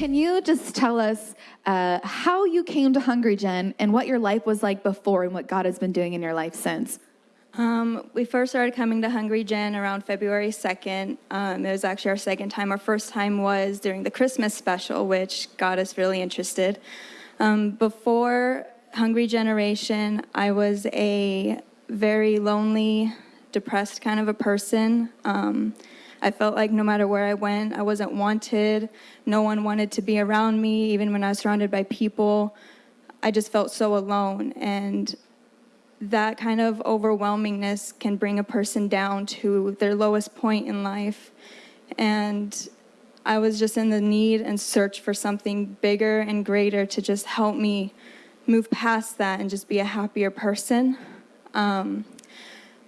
can you just tell us uh, how you came to Hungry Gen and what your life was like before and what God has been doing in your life since? Um, we first started coming to Hungry Gen around February 2nd. Um, it was actually our second time. Our first time was during the Christmas special, which got us really interested. Um, before Hungry Generation, I was a very lonely, depressed kind of a person. Um, I felt like no matter where I went, I wasn't wanted. No one wanted to be around me, even when I was surrounded by people. I just felt so alone. And that kind of overwhelmingness can bring a person down to their lowest point in life. And I was just in the need and search for something bigger and greater to just help me move past that and just be a happier person. Um,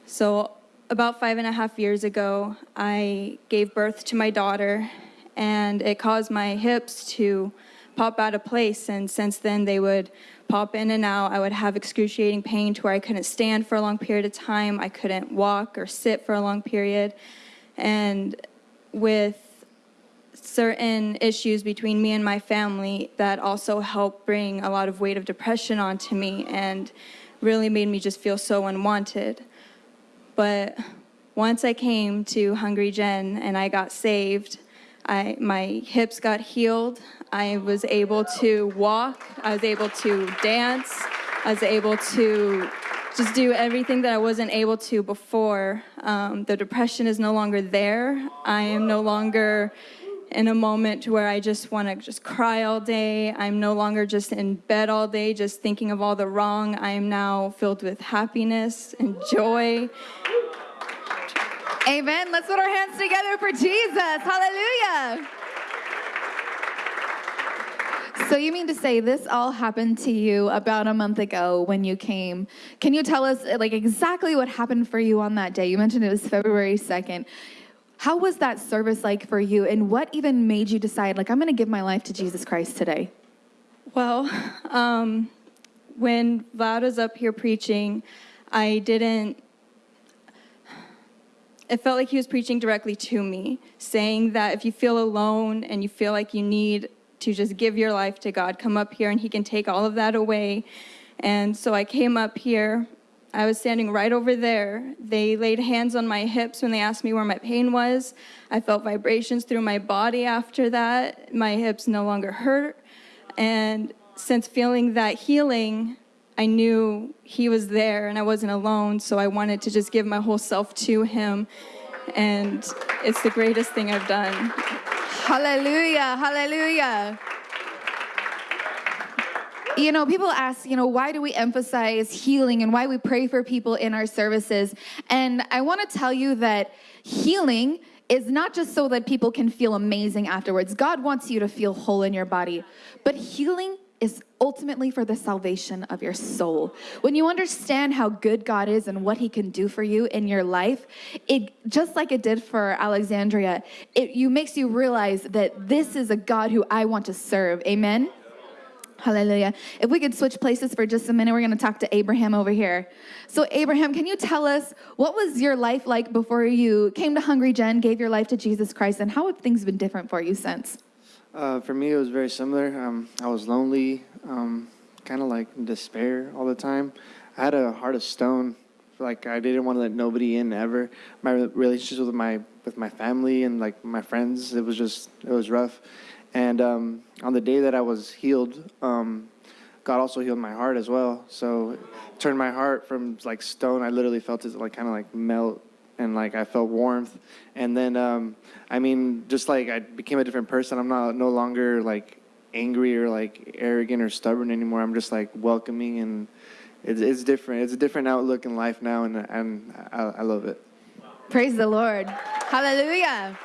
so about five and a half years ago, I gave birth to my daughter, and it caused my hips to pop out of place. And since then, they would pop in and out. I would have excruciating pain to where I couldn't stand for a long period of time. I couldn't walk or sit for a long period. And with certain issues between me and my family, that also helped bring a lot of weight of depression onto me and really made me just feel so unwanted. But once I came to Hungry Gen and I got saved, I, my hips got healed. I was able to walk. I was able to dance. I was able to just do everything that I wasn't able to before. Um, the depression is no longer there. I am no longer in a moment where I just want to just cry all day. I'm no longer just in bed all day, just thinking of all the wrong. I am now filled with happiness and joy Amen. Let's put our hands together for Jesus. Hallelujah. So, you mean to say this all happened to you about a month ago when you came? Can you tell us, like, exactly what happened for you on that day? You mentioned it was February 2nd. How was that service like for you, and what even made you decide, like, I'm going to give my life to Jesus Christ today? Well, um, when Vlad was up here preaching, I didn't it felt like he was preaching directly to me, saying that if you feel alone and you feel like you need to just give your life to God, come up here and he can take all of that away. And so I came up here. I was standing right over there. They laid hands on my hips when they asked me where my pain was. I felt vibrations through my body after that. My hips no longer hurt. And since feeling that healing, I knew he was there and I wasn't alone, so I wanted to just give my whole self to him. And it's the greatest thing I've done. Hallelujah, hallelujah. You know, people ask, you know, why do we emphasize healing and why we pray for people in our services? And I want to tell you that healing is not just so that people can feel amazing afterwards. God wants you to feel whole in your body. But healing is ultimately for the salvation of your soul. When you understand how good God is and what he can do for you in your life, it just like it did for Alexandria, it you makes you realize that this is a God who I want to serve. Amen. Hallelujah. If we could switch places for just a minute, we're going to talk to Abraham over here. So, Abraham, can you tell us what was your life like before you came to Hungry Gen, gave your life to Jesus Christ, and how have things been different for you since? Uh, for me, it was very similar. Um, I was lonely, um, kind of like in despair all the time. I had a heart of stone. Like I didn't want to let nobody in ever. My relationships with my with my family and like my friends, it was just it was rough. And um, on the day that I was healed, um, God also healed my heart as well. So turned my heart from like stone. I literally felt it like kind of like melt and like I felt warmth. And then, um, I mean, just like I became a different person. I'm not no longer like angry or like arrogant or stubborn anymore. I'm just like welcoming and it's, it's different. It's a different outlook in life now, and and I, I love it. Praise the Lord. Hallelujah.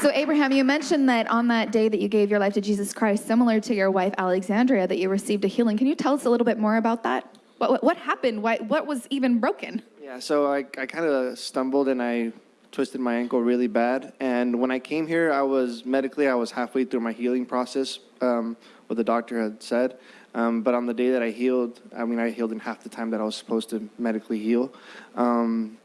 So, Abraham, you mentioned that on that day that you gave your life to Jesus Christ, similar to your wife Alexandria, that you received a healing. Can you tell us a little bit more about that? What, what, what happened? Why, what was even broken? Yeah, so I, I kind of stumbled and I twisted my ankle really bad. And when I came here, I was medically, I was halfway through my healing process, um, what the doctor had said. Um, but on the day that I healed, I mean, I healed in half the time that I was supposed to medically heal. Um,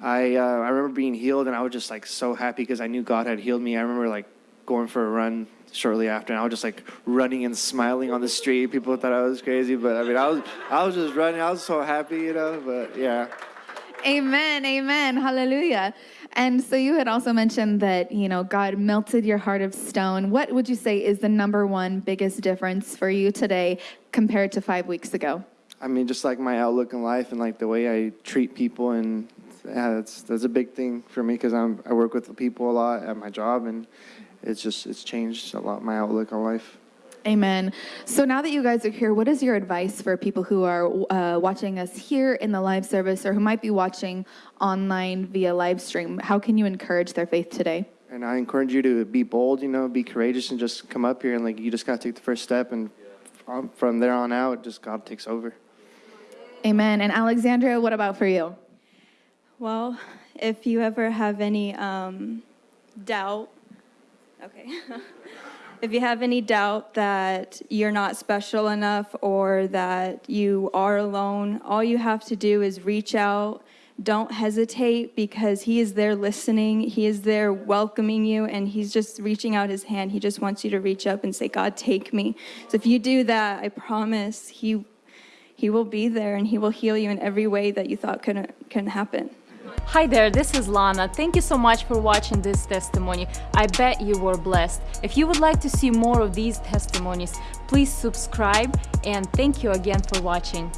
I, uh, I remember being healed and I was just like so happy because I knew God had healed me. I remember like going for a run shortly after, and I was just like running and smiling on the street. People thought I was crazy, but I mean, I was I was just running. I was so happy, you know. But yeah. Amen, amen, hallelujah. And so you had also mentioned that, you know, God melted your heart of stone. What would you say is the number one biggest difference for you today compared to five weeks ago? I mean, just like my outlook in life and like the way I treat people, and yeah, that's that's a big thing for me because I'm I work with people a lot at my job, and it's just it's changed a lot my outlook on life. Amen. So now that you guys are here, what is your advice for people who are uh, watching us here in the live service or who might be watching online via live stream? How can you encourage their faith today? And I encourage you to be bold, you know, be courageous, and just come up here and like you just gotta take the first step, and from- from there on out, just God takes over. Amen. And Alexandria, what about for you? Well, if you ever have any um, doubt, okay. if you have any doubt that you're not special enough or that you are alone, all you have to do is reach out. Don't hesitate because He is there listening. He is there welcoming you, and He's just reaching out His hand. He just wants you to reach up and say, God, take me. So if you do that, I promise He, he will be there and He will heal you in every way that you thought couldn't, couldn't happen. Hi there, this is Lana. Thank you so much for watching this testimony. I bet you were blessed. If you would like to see more of these testimonies, please subscribe and thank you again for watching.